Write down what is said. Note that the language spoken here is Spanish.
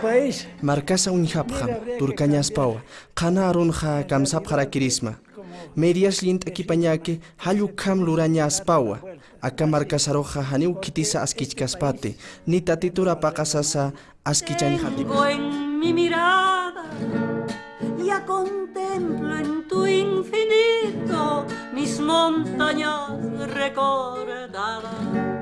país. Markasa uñihapjam, turkañaspawa, qana arunja kamsapjara kirisma. Medias lint equipañake, hayu kam lurañaspawa. Aka markasaroja haniu kitisa askichkaspate, ni tatitura pakasasa askichañijatikas. En mi mirada, ya contemplo en tu infinito mis montañas recordadas.